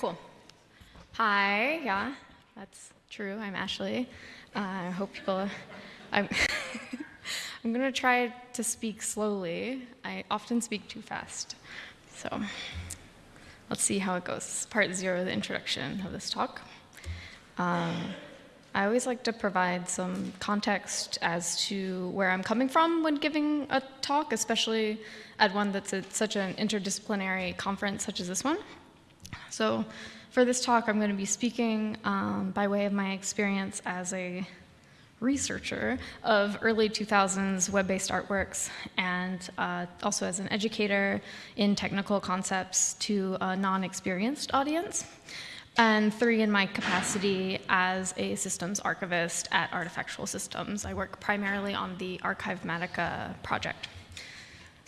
cool. Hi, yeah, that's true. I'm Ashley. Uh, I hope people. I'm, I'm going to try to speak slowly. I often speak too fast. So let's see how it goes. Part zero, the introduction of this talk. Um, I always like to provide some context as to where I'm coming from when giving a talk, especially at one that's at such an interdisciplinary conference such as this one. So for this talk, I'm going to be speaking um, by way of my experience as a researcher of early 2000s web-based artworks and uh, also as an educator in technical concepts to a non-experienced audience. And three, in my capacity as a systems archivist at Artifactual Systems. I work primarily on the Archivematica project.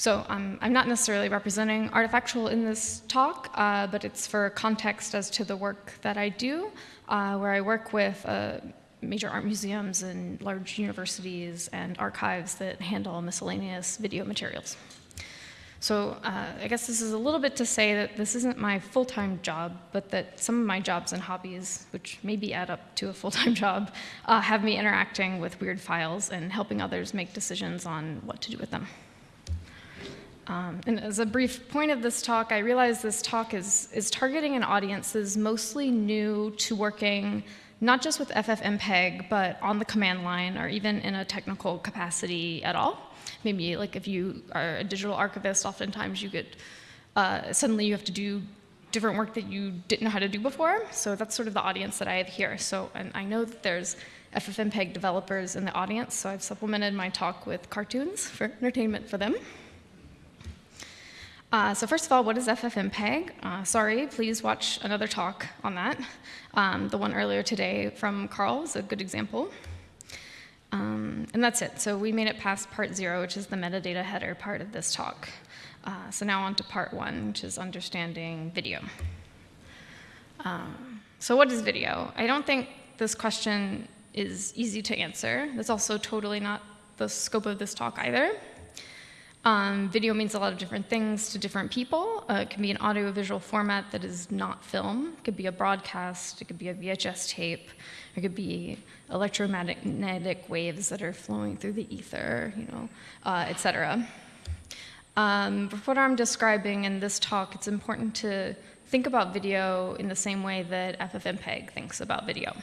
So um, I'm not necessarily representing Artifactual in this talk, uh, but it's for context as to the work that I do, uh, where I work with uh, major art museums and large universities and archives that handle miscellaneous video materials. So uh, I guess this is a little bit to say that this isn't my full-time job, but that some of my jobs and hobbies, which maybe add up to a full-time job, uh, have me interacting with weird files and helping others make decisions on what to do with them. Um, and as a brief point of this talk, I realize this talk is, is targeting an audience is mostly new to working not just with FFmpeg, but on the command line or even in a technical capacity at all. Maybe like if you are a digital archivist, oftentimes you get, uh, suddenly you have to do different work that you didn't know how to do before. So that's sort of the audience that I have here. So and I know that there's FFmpeg developers in the audience, so I've supplemented my talk with cartoons for entertainment for them. Uh, so first of all, what is FFmpeg? Uh, sorry, please watch another talk on that. Um, the one earlier today from Carl is a good example. Um, and that's it. So we made it past part zero, which is the metadata header part of this talk. Uh, so now on to part one, which is understanding video. Um, so what is video? I don't think this question is easy to answer. That's also totally not the scope of this talk either. Um, video means a lot of different things to different people. Uh, it can be an audiovisual format that is not film. It could be a broadcast. It could be a VHS tape. It could be electromagnetic waves that are flowing through the ether, you know, uh, et cetera. Um, for what I'm describing in this talk, it's important to think about video in the same way that FFmpeg thinks about video.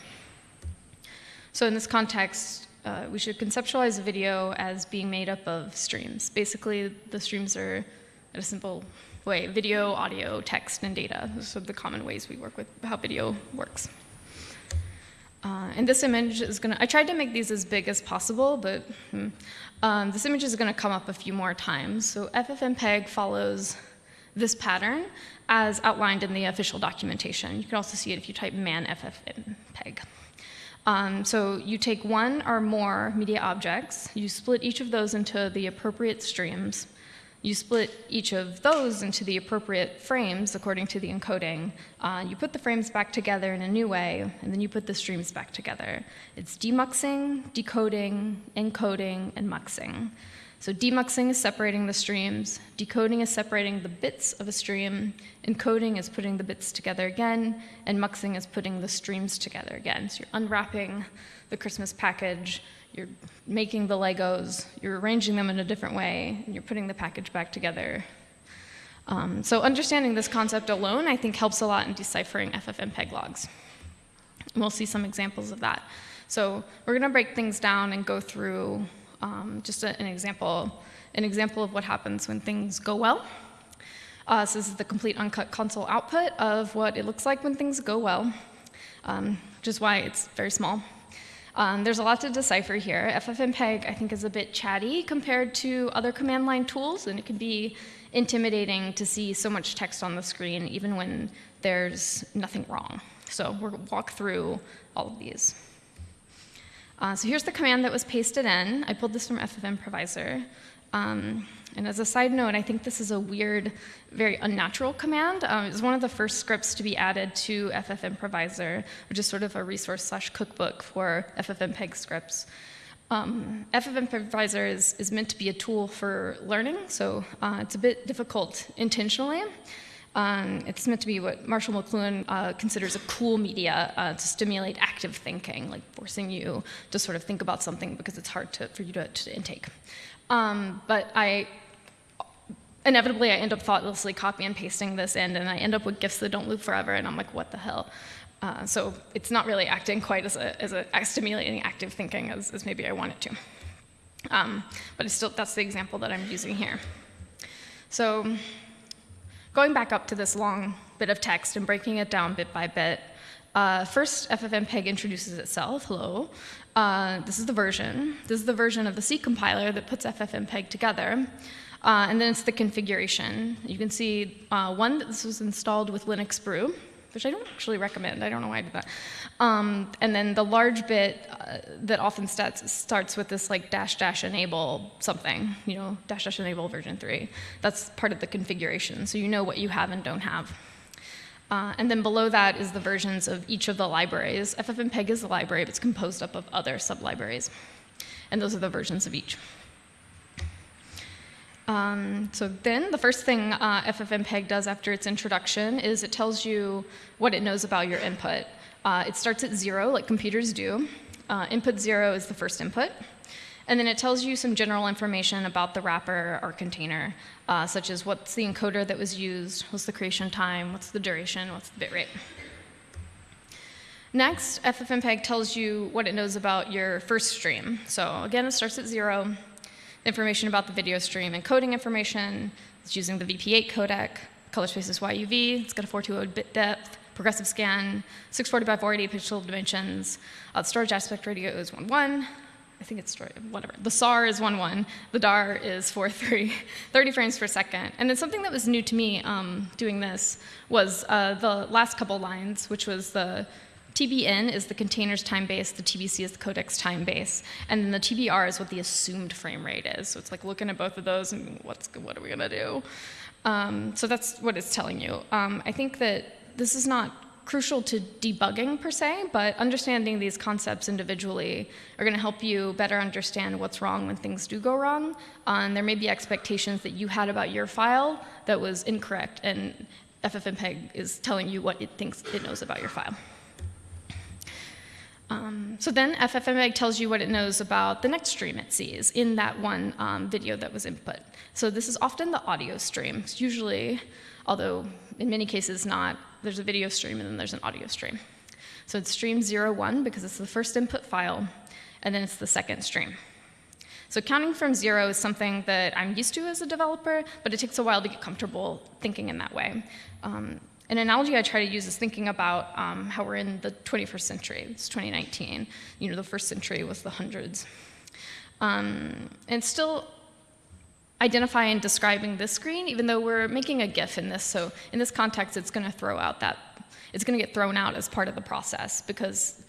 So in this context, uh, we should conceptualize video as being made up of streams. Basically, the streams are, in a simple way, video, audio, text, and data. Those are the common ways we work with how video works. Uh, and this image is going to, I tried to make these as big as possible, but hmm, um, this image is going to come up a few more times. So FFmpeg follows this pattern as outlined in the official documentation. You can also see it if you type man ffmpeg. Um, so you take one or more media objects, you split each of those into the appropriate streams, you split each of those into the appropriate frames according to the encoding. Uh, you put the frames back together in a new way, and then you put the streams back together. It's demuxing, decoding, encoding, and muxing. So demuxing is separating the streams, decoding is separating the bits of a stream, encoding is putting the bits together again, and muxing is putting the streams together again. So you're unwrapping the Christmas package, you're making the Legos, you're arranging them in a different way, and you're putting the package back together. Um, so understanding this concept alone, I think, helps a lot in deciphering FFmpeg logs. And we'll see some examples of that. So we're going to break things down and go through um, just a, an example, an example of what happens when things go well. Uh, so this is the complete uncut console output of what it looks like when things go well, um, which is why it's very small. Um, there's a lot to decipher here. FFmpeg, I think, is a bit chatty compared to other command line tools, and it can be intimidating to see so much text on the screen, even when there's nothing wrong. So we'll walk through all of these. Uh, so here's the command that was pasted in. I pulled this from ffmprovisr. Um, and as a side note, I think this is a weird, very unnatural command. Um, it was one of the first scripts to be added to ffmprovisr, which is sort of a resource slash cookbook for FFmpeg scripts. Um, ffmprovisr is, is meant to be a tool for learning, so uh, it's a bit difficult intentionally. Um, it's meant to be what Marshall McLuhan uh, considers a cool media uh, to stimulate active thinking, like forcing you to sort of think about something because it's hard to, for you to, to intake. Um, but I inevitably I end up thoughtlessly copy and pasting this in, and I end up with GIFs that don't loop forever, and I'm like, what the hell? Uh, so it's not really acting quite as a, as a stimulating active thinking as, as maybe I want it to. Um, but it's still, that's the example that I'm using here. So going back up to this long bit of text and breaking it down bit by bit, uh, first, FFmpeg introduces itself. Hello. Uh, this is the version. This is the version of the C compiler that puts FFmpeg together. Uh, and then it's the configuration. You can see, uh, one, that this was installed with Linuxbrew, which I don't actually recommend. I don't know why I did that. Um, and then the large bit uh, that often starts, starts with this like dash dash enable something, you know, dash dash enable version 3. That's part of the configuration, so you know what you have and don't have. Uh, and then below that is the versions of each of the libraries. FFmpeg is the library, but it's composed up of other sub-libraries. And those are the versions of each. Um, so then the first thing uh, FFmpeg does after its introduction is it tells you what it knows about your input. Uh, it starts at zero, like computers do. Uh, input zero is the first input. And then it tells you some general information about the wrapper or container, uh, such as what's the encoder that was used, what's the creation time, what's the duration, what's the bit rate. Next, FFmpeg tells you what it knows about your first stream. So again, it starts at zero information about the video stream, encoding information, it's using the VP8 codec, color space is YUV, it's got a 420 bit depth, progressive scan, 640 by 480 pixel dimensions, uh, storage aspect ratio is 1.1, I think it's whatever. The SAR is 1.1, the DAR is 4.3, 30 frames per second. And then something that was new to me um, doing this was uh, the last couple lines, which was the TBN is the container's time base, the TBC is the codec's time base, and then the TBR is what the assumed frame rate is. So it's like looking at both of those and what's, what are we gonna do? Um, so that's what it's telling you. Um, I think that this is not crucial to debugging per se, but understanding these concepts individually are going to help you better understand what's wrong when things do go wrong. Uh, and there may be expectations that you had about your file that was incorrect, and FFmpeg is telling you what it thinks it knows about your file. Um, so then FFmpeg tells you what it knows about the next stream it sees in that one um, video that was input. So this is often the audio stream. It's usually, although in many cases not, there's a video stream and then there's an audio stream. So it's stream 01 because it's the first input file, and then it's the second stream. So counting from zero is something that I'm used to as a developer, but it takes a while to get comfortable thinking in that way. Um, an analogy I try to use is thinking about um, how we're in the 21st century. It's 2019. You know, the first century was the hundreds. Um, and still identifying and describing this screen, even though we're making a GIF in this. So in this context, it's going to throw out that, it's going to get thrown out as part of the process because,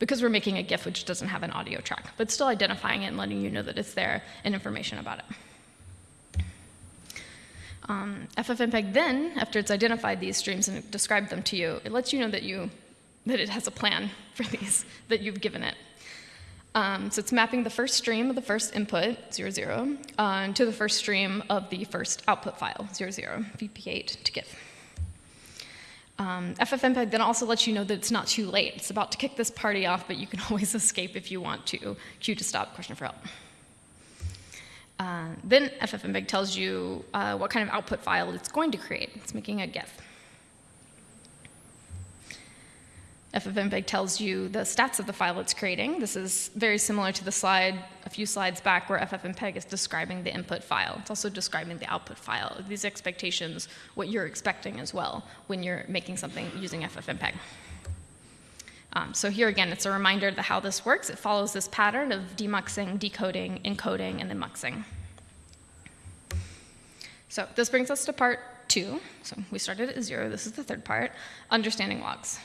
because we're making a GIF which doesn't have an audio track, but still identifying it and letting you know that it's there and information about it. Um, FFmpeg then, after it's identified these streams and described them to you, it lets you know that, you, that it has a plan for these, that you've given it. Um, so it's mapping the first stream of the first input, 00, 0 uh, to the first stream of the first output file, 00, 0 VP8 to give. Um, FFmpeg then also lets you know that it's not too late. It's about to kick this party off, but you can always escape if you want to. Q to stop, question for help. Uh, then FFmpeg tells you uh, what kind of output file it's going to create. It's making a GIF. FFmpeg tells you the stats of the file it's creating. This is very similar to the slide a few slides back where FFmpeg is describing the input file. It's also describing the output file. These expectations, what you're expecting as well when you're making something using FFmpeg. Um, so here again, it's a reminder of how this works. It follows this pattern of demuxing, decoding, encoding, and then muxing. So this brings us to part two. So we started at zero. This is the third part, understanding logs.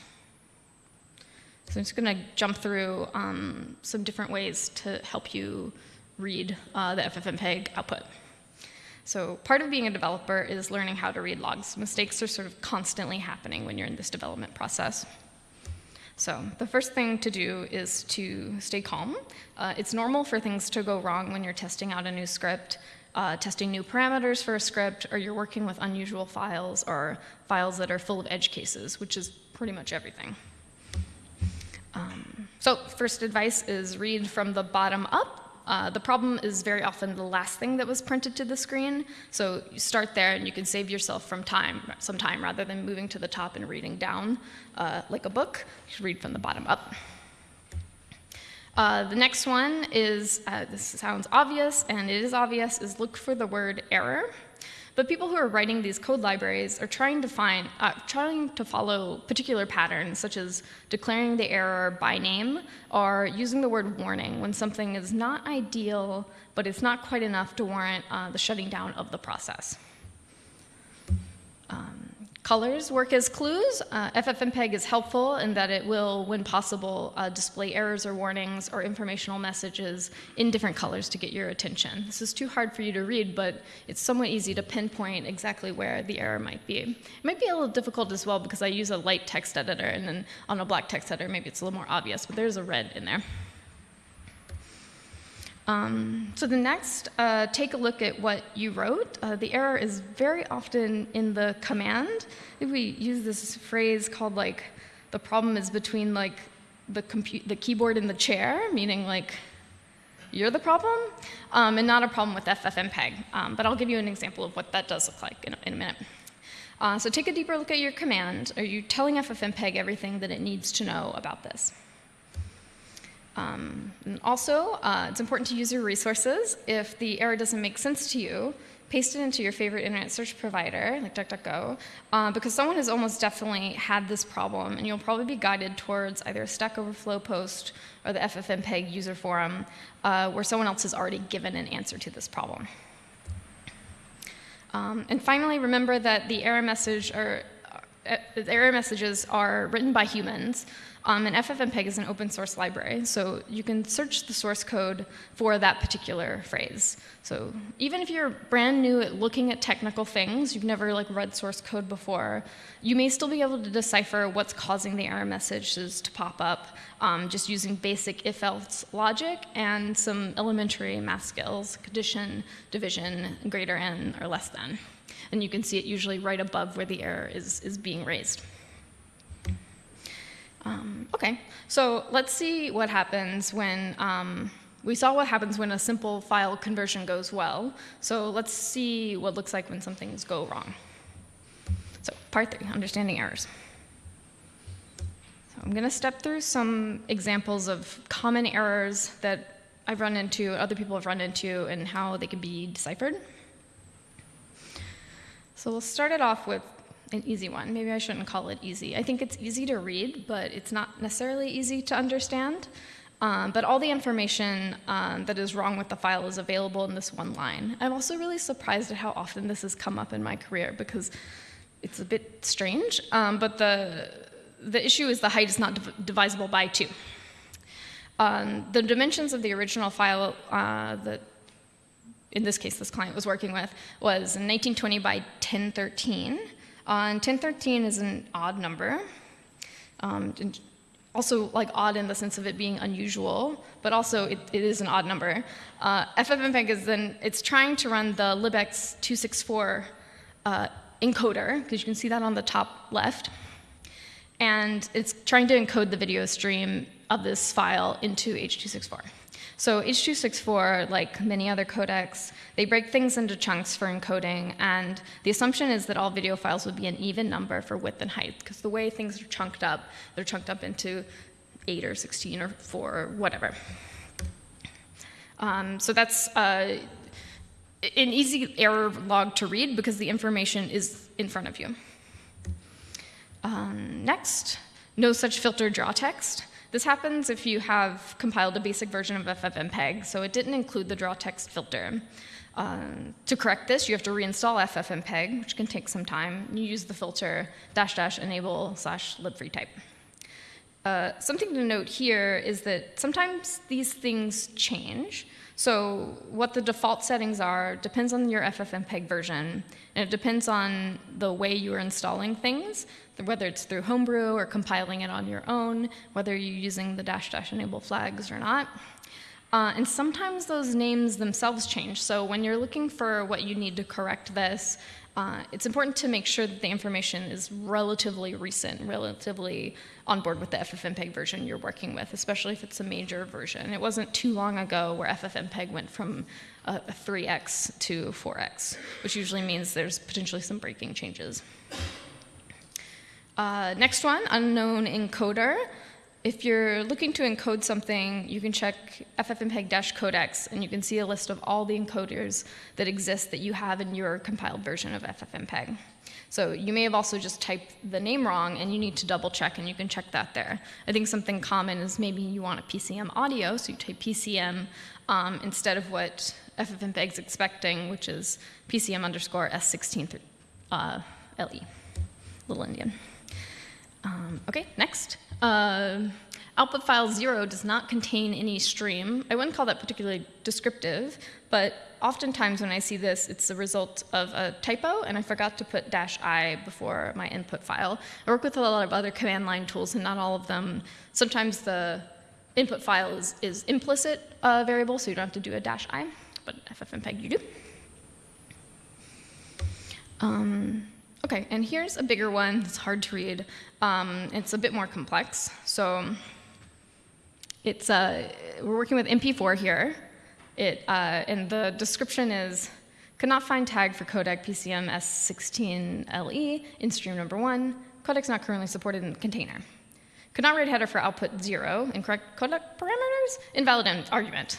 So I'm just going to jump through um, some different ways to help you read uh, the FFmpeg output. So part of being a developer is learning how to read logs. Mistakes are sort of constantly happening when you're in this development process. So the first thing to do is to stay calm. Uh, it's normal for things to go wrong when you're testing out a new script. uh, testing new parameters for a script, or you're working with unusual files or files that are full of edge cases, which is pretty much everything. Um, so first advice is read from the bottom up. Uh, the problem is very often the last thing that was printed to the screen, so you start there and you can save yourself from time, some time rather than moving to the top and reading down uh, like a book. You should read from the bottom up. Uh, the next one is, uh, this sounds obvious, and it is obvious, is look for the word error. But people who are writing these code libraries are trying to find, uh, trying to follow particular patterns, such as declaring the error by name or using the word warning when something is not ideal, but it's not quite enough to warrant uh, the shutting down of the process. Um, Colors work as clues. Uh, FFmpeg is helpful in that it will, when possible, uh, display errors or warnings or informational messages in different colors to get your attention. This is too hard for you to read, but it's somewhat easy to pinpoint exactly where the error might be. It might be a little difficult as well because I use a light text editor, and then on a black text editor, maybe it's a little more obvious, but there's a red in there. Um, so the next, uh, take a look at what you wrote. Uh, the error is very often in the command. we use this phrase called like, the problem is between like the, the keyboard and the chair, meaning like, you're the problem, um, and not a problem with FFmpeg. Um, but I'll give you an example of what that does look like in a, in a minute. Uh, so take a deeper look at your command. Are you telling FFmpeg everything that it needs to know about this? Um, also, uh, it's important to use your resources. If the error doesn't make sense to you, paste it into your favorite internet search provider, like DuckDuckGo, uh, because someone has almost definitely had this problem, and you'll probably be guided towards either a Stack Overflow post or the FFmpeg user forum, uh, where someone else has already given an answer to this problem. Um, and finally, remember that the error message uh, error messages are written by humans, um, and FFmpeg is an open source library, so you can search the source code for that particular phrase. So even if you're brand new at looking at technical things, you've never like read source code before, you may still be able to decipher what's causing the error messages to pop up um, just using basic if-else logic and some elementary math skills, condition, division, greater than or less than. And you can see it usually right above where the error is, is being raised. Um, okay, so let's see what happens when, um, we saw what happens when a simple file conversion goes well. So let's see what looks like when things go wrong. So part three, understanding errors. So I'm going to step through some examples of common errors that I've run into, other people have run into, and how they can be deciphered. So we'll start it off with an easy one. Maybe I shouldn't call it easy. I think it's easy to read, but it's not necessarily easy to understand. Um, but all the information um, that is wrong with the file is available in this one line. I'm also really surprised at how often this has come up in my career because it's a bit strange, um, but the, the issue is the height is not div divisible by two. Um, the dimensions of the original file uh, that in this case this client was working with was 1920 by 1013 uh, 1013 is an odd number. Um, also like odd in the sense of it being unusual, but also it, it is an odd number. Uh, FFmpeg is then, it's trying to run the libx264 uh, encoder, because you can see that on the top left. And it's trying to encode the video stream of this file into H.264. So H.264, like many other codecs, they break things into chunks for encoding, and the assumption is that all video files would be an even number for width and height, because the way things are chunked up, they're chunked up into 8 or 16 or 4 or whatever. Um, so that's uh, an easy error log to read because the information is in front of you. Um, next, no such filter draw text. This happens if you have compiled a basic version of FFmpeg, so it didn't include the draw text filter. Um, to correct this, you have to reinstall FFmpeg, which can take some time. You use the filter dash dash enable slash libfreetype. Uh, something to note here is that sometimes these things change. So what the default settings are depends on your FFmpeg version, and it depends on the way you are installing things, whether it's through Homebrew or compiling it on your own, whether you're using the dash dash enable flags or not. Uh, and sometimes those names themselves change. So when you're looking for what you need to correct this, uh, it's important to make sure that the information is relatively recent, relatively on board with the FFmpeg version you're working with, especially if it's a major version. It wasn't too long ago where FFmpeg went from a, a 3x to 4x, which usually means there's potentially some breaking changes. Uh, next one, unknown encoder. If you're looking to encode something, you can check ffmpeg-codecs, and you can see a list of all the encoders that exist that you have in your compiled version of ffmpeg. So you may have also just typed the name wrong, and you need to double check, and you can check that there. I think something common is maybe you want a PCM audio, so you type PCM um, instead of what FFmpeg is expecting, which is PCM underscore S16 uh, LE, Little Endian. Um, okay, next. Uh, output file 0 does not contain any stream. I wouldn't call that particularly descriptive, but oftentimes when I see this, it's the result of a typo, and I forgot to put dash i before my input file. I work with a lot of other command line tools, and not all of them. Sometimes the input file is, is implicit uh, variable, so you don't have to do a dash i, but FFmpeg you do. Um, Okay, and here's a bigger one. It's hard to read. Um, it's a bit more complex. So it's uh, we're working with MP4 here. It, uh, and the description is, could not find tag for codec PCM S16LE in stream number one. Codec's not currently supported in the container. Could not read header for output zero. Incorrect codec parameters. Invalid argument.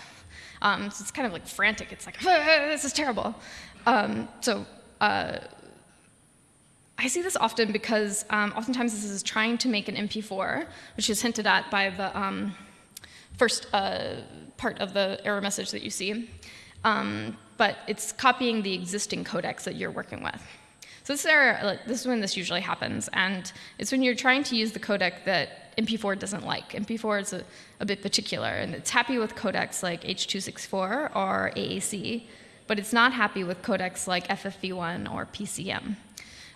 Um, so it's kind of like frantic. It's like, this is terrible. Um, so uh, I see this often because um, oftentimes this is trying to make an MP4, which is hinted at by the um, first uh, part of the error message that you see. Um, but it's copying the existing codecs that you're working with. So this error, this is when this usually happens, and it's when you're trying to use the codec that MP4 doesn't like. MP4 is a, a bit particular, and it's happy with codecs like H.264 or AAC, but it's not happy with codecs like FFV1 or PCM.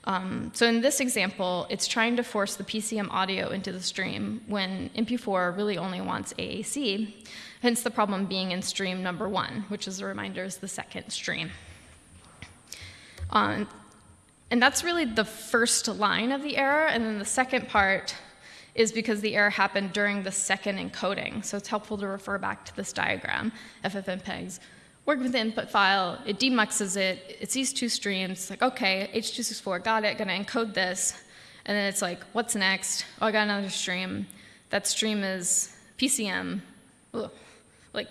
Um, so in this example, it's trying to force the PCM audio into the stream when MP4 really only wants AAC, hence the problem being in stream number one, which as a reminder is the second stream. Um, and that's really the first line of the error, and then the second part is because the error happened during the second encoding. So it's helpful to refer back to this diagram, FFmpeg's work with the input file, it demuxes it, it sees two streams, like, okay, H.264, got it, gonna encode this. And then it's like, what's next? Oh, I got another stream. That stream is PCM. Ugh. Like,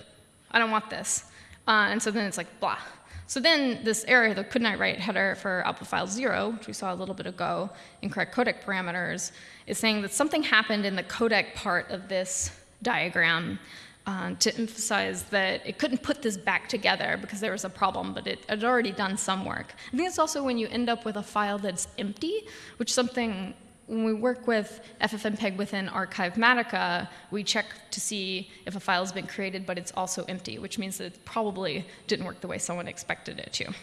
I don't want this. Uh, and so then it's like, blah. So then this error, the could not write header for output file zero, which we saw a little bit ago, incorrect codec parameters, is saying that something happened in the codec part of this diagram uh, to emphasize that it couldn't put this back together because there was a problem, but it had already done some work. I think it's also when you end up with a file that's empty, which something when we work with FFmpeg within Archivematica, we check to see if a file has been created, but it's also empty, which means that it probably didn't work the way someone expected it to.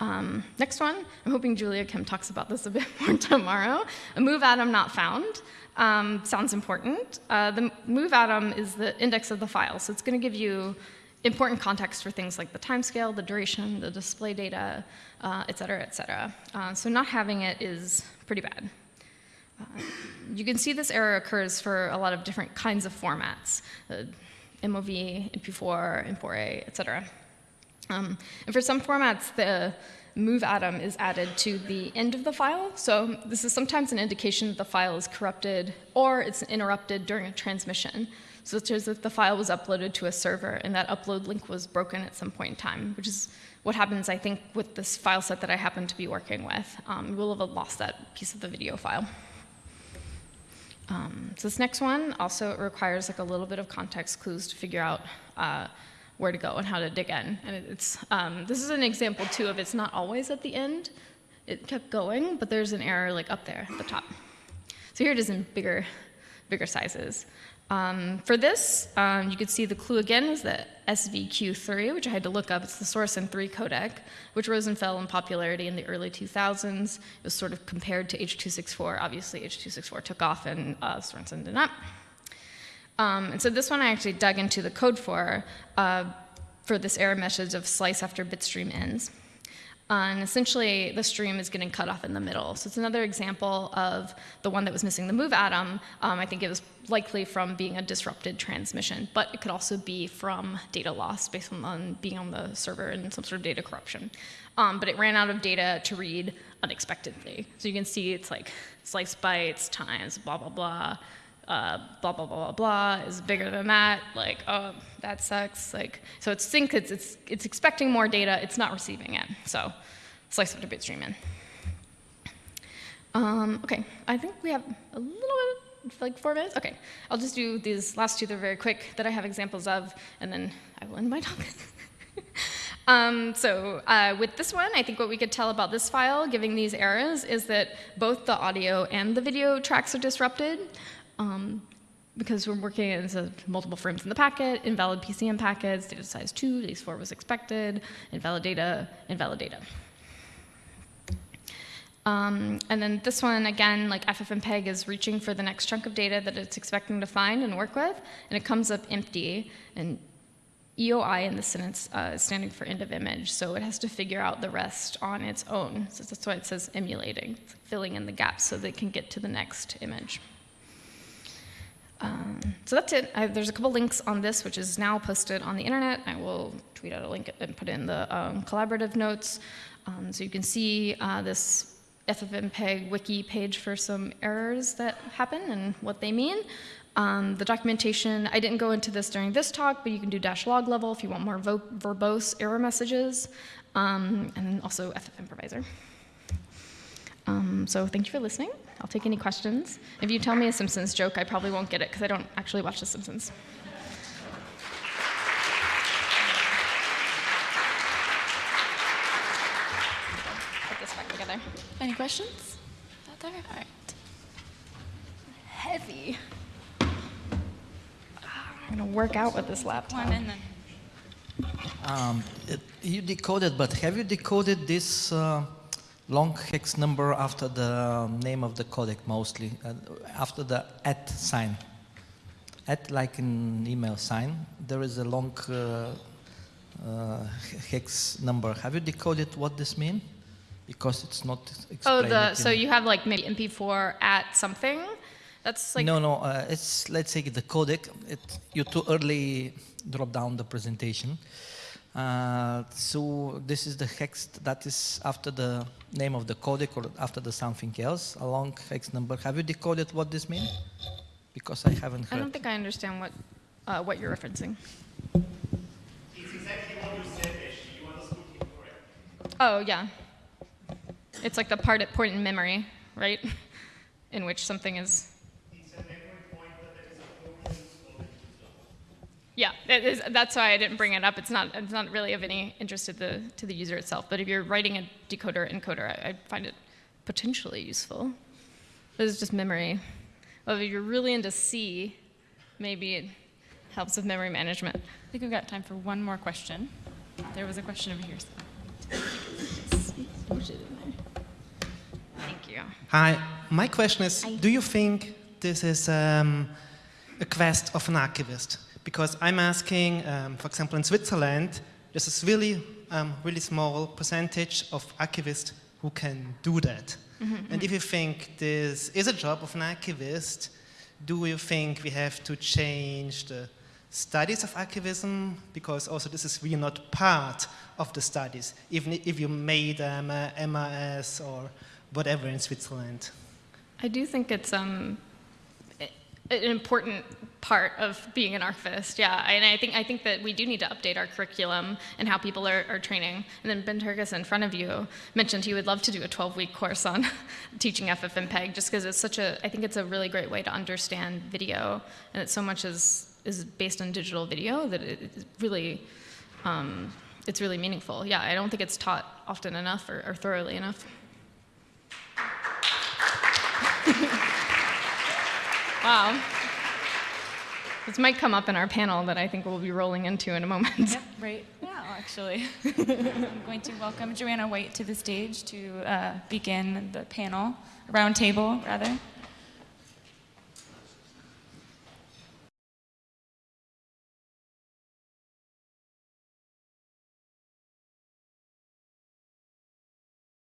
Um, next one, I'm hoping Julia Kim talks about this a bit more tomorrow. A moov atom not found um, sounds important. Uh, the moov atom is the index of the file, so it's going to give you important context for things like the timescale, the duration, the display data, uh, et cetera, et cetera. Uh, so not having it is pretty bad. Uh, you can see this error occurs for a lot of different kinds of formats, uh, MOV, MP4, M4A, et cetera. Um, and for some formats, the moov atom is added to the end of the file. So this is sometimes an indication that the file is corrupted or it's interrupted during a transmission, such as if the file was uploaded to a server and that upload link was broken at some point in time, which is what happens, I think, with this file set that I happen to be working with. Um, we'll have lost that piece of the video file. Um, so this next one also requires like a little bit of context clues to figure out uh, where to go and how to dig in. And it's, um, this is an example too of it's not always at the end. It kept going, but there's an error like up there at the top. So here it is in bigger, bigger sizes. Um, for this, um, you could see the clue again is the SVQ3, which I had to look up. It's the Sorenson 3 codec, which rose and fell in popularity in the early 2000s. It was sort of compared to H.264. Obviously, H.264 took off and uh, Sorenson did not. Um, and so this one I actually dug into the code for, uh, for this error message of slice after bitstream ends. Uh, and essentially, the stream is getting cut off in the middle. So it's another example of the one that was missing the moov atom. Um, I think it was likely from being a disrupted transmission, but it could also be from data loss based on, on being on the server and some sort of data corruption. Um, but it ran out of data to read unexpectedly. So you can see it's like slice bytes times blah, blah, blah, uh, blah, blah, blah, blah, blah is bigger than that. Like, oh, that sucks. Like, so it's think it's, it's, it's expecting more data. It's not receiving it. So slice up to bitstream in. Um, OK, I think we have a little bit, like four minutes. OK, I'll just do these last two. They're very quick that I have examples of, and then I will end my talk. Um, so uh, with this one, I think what we could tell about this file, giving these errors, is that both the audio and the video tracks are disrupted. Um, because we're working as a multiple frames in the packet, invalid PCM packets, data size 2, data 4 was expected, invalid data, invalid data. Um, and then this one, again, like FFmpeg is reaching for the next chunk of data that it's expecting to find and work with, and it comes up empty. And EOI in the sentence uh, is standing for end of image, so it has to figure out the rest on its own. So that's why it says emulating, filling in the gaps so they can get to the next image. Um, so that's it. I, there's a couple links on this, which is now posted on the internet. I will tweet out a link and put in the um, collaborative notes. Um, so you can see uh, this FFmpeg wiki page for some errors that happen and what they mean. Um, the documentation, I didn't go into this during this talk, but you can do dash log level if you want more verbose error messages, um, and also ffmprovisr. Um, so thank you for listening. I'll take any questions. If you tell me a Simpsons joke, I probably won't get it because I don't actually watch The Simpsons. Put this back together. Any questions? Out there? All right. Heavy. I'm going to work out with this laptop. One and then. Um, it, you decoded, but have you decoded this uh, long hex number after the name of the codec mostly, uh, after the at sign. At like an email sign, there is a long uh, uh, hex number. Have you decoded what this means? Because it's not Oh, the, so you have like maybe MP4 at something? That's like... No, no, uh, it's, let's say the codec. It, you too early drop down the presentation. Uh, so this is the hex that is after the name of the codec or after the something else, a long hex number. Have you decoded what this means? Because I haven't heard. I don't think I understand what, uh, what you're referencing. It's exactly what you said, Ashley. You understood incorrect. Oh, yeah. It's like the part at point in memory, right? in which something is Yeah, is, that's why I didn't bring it up. It's not, it's not really of any interest to the, to the user itself. But if you're writing a decoder encoder, I, I find it potentially useful. It's just memory. Well, if you're really into C, maybe it helps with memory management. I think we've got time for one more question. There was a question over here. Thank you. Hi, my question is, do you think this is um, a quest of an archivist? Because I'm asking, um, for example, in Switzerland, there's this really, um, really small percentage of archivists who can do that. Mm -hmm. And if you think this is a job of an archivist, do you think we have to change the studies of archivism? Because also this is really not part of the studies, even if you made um, MRS or whatever in Switzerland. I do think it's um, an important part of being an archivist, yeah. And I think, I think that we do need to update our curriculum and how people are, are training. And then Ben Turkus in front of you mentioned he would love to do a 12-week course on teaching FFmpeg just because it's such a, I think it's a really great way to understand video and that so much is, is based on digital video that it, really, um, it's really meaningful. Yeah, I don't think it's taught often enough or, or thoroughly enough. wow. This might come up in our panel that I think we'll be rolling into in a moment. Yep, right now, actually. I'm going to welcome Joanna White to the stage to uh, begin the panel, round table, rather.